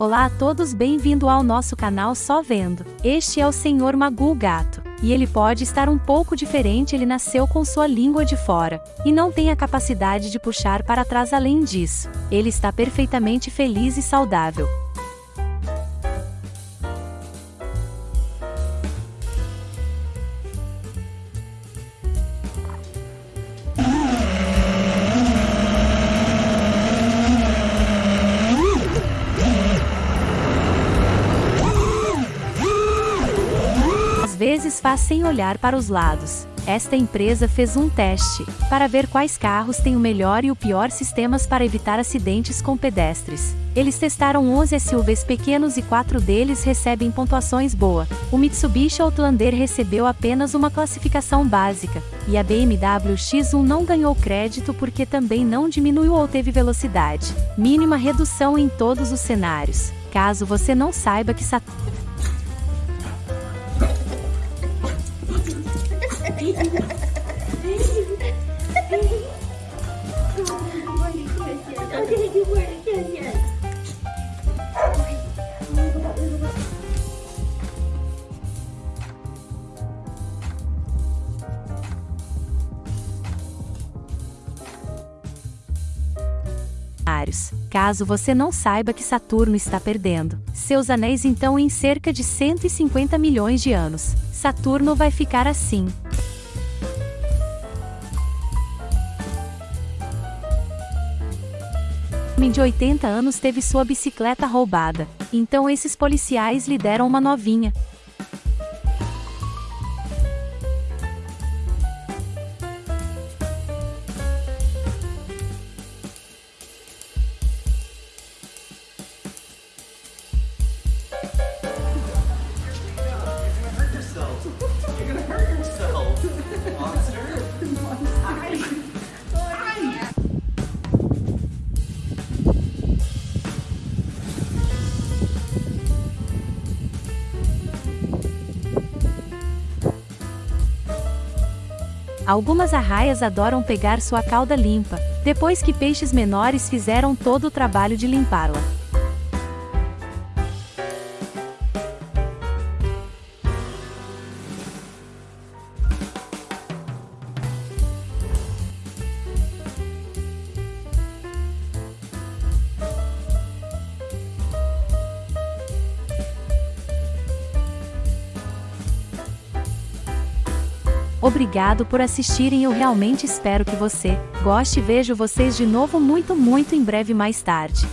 Olá a todos, bem-vindo ao nosso canal Só Vendo. Este é o Senhor Magul Gato. E ele pode estar um pouco diferente, ele nasceu com sua língua de fora, e não tem a capacidade de puxar para trás além disso. Ele está perfeitamente feliz e saudável. Vezes faz sem olhar para os lados. Esta empresa fez um teste para ver quais carros têm o melhor e o pior sistemas para evitar acidentes com pedestres. Eles testaram 11 SUVs pequenos e quatro deles recebem pontuações boa. O Mitsubishi Outlander recebeu apenas uma classificação básica, e a BMW X1 não ganhou crédito porque também não diminuiu ou teve velocidade. Mínima redução em todos os cenários. Caso você não saiba que Saturn Caso você não saiba que Saturno está perdendo seus anéis então em cerca de 150 milhões de anos, Saturno vai ficar assim. Homem de 80 anos teve sua bicicleta roubada. Então esses policiais lhe deram uma novinha. Algumas arraias adoram pegar sua cauda limpa, depois que peixes menores fizeram todo o trabalho de limpá-la. Obrigado por assistirem eu realmente espero que você goste vejo vocês de novo muito muito em breve mais tarde.